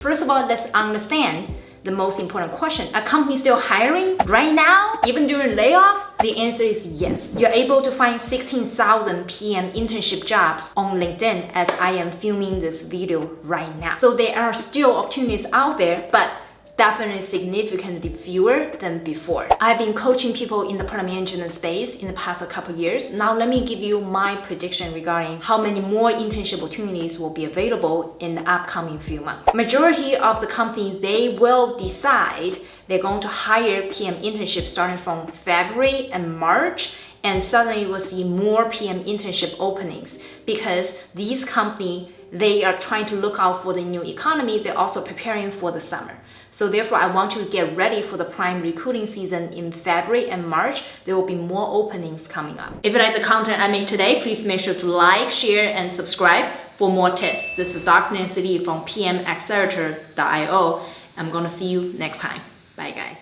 First of all, let's understand the most important question. Are companies still hiring right now, even during layoff? The answer is yes. You're able to find 16,000 PM internship jobs on LinkedIn as I am filming this video right now. So there are still opportunities out there, but definitely significantly fewer than before. I've been coaching people in the product management space in the past couple years. Now let me give you my prediction regarding how many more internship opportunities will be available in the upcoming few months. Majority of the companies, they will decide they're going to hire PM internships starting from February and March and suddenly we'll see more PM internship openings because these companies they are trying to look out for the new economy. They're also preparing for the summer. So therefore, I want you to get ready for the prime recruiting season in February and March. There will be more openings coming up. If you like the content I make today, please make sure to like, share, and subscribe for more tips. This is Dr. Nancy Li from PMAccelerator.io. I'm going to see you next time. Bye, guys.